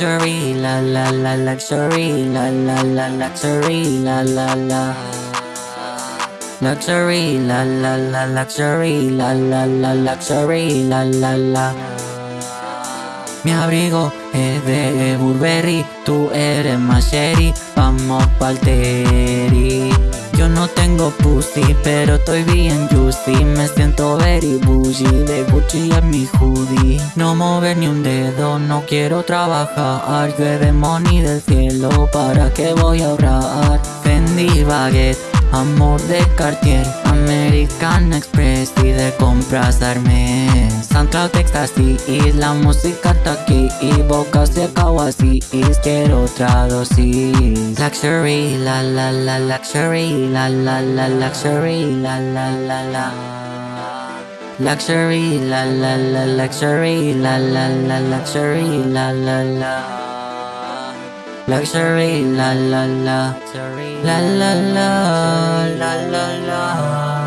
la la luxury, la la la luxury, la la la. Luxury, la la la luxury, la la la luxury, la la la. Mi abrigo es de Burberry, tú eres más vamos pa'l teri. No tengo pussy, pero estoy bien juicy. Me siento very bougie, de Gucci en mi hoodie. No mover ni un dedo, no quiero trabajar. Llueve money del cielo, ¿para qué voy a ahorrar? Fendi Baguette Amor de Cartier, American Express y de compras Hermes SoundCloud y la música está aquí y bocas de y quiero otra dosis Luxury, la la la luxury, la la la luxury, la la la la Luxury, la la la luxury, la la la luxury, la la la Luxury, la la la. La la la La la la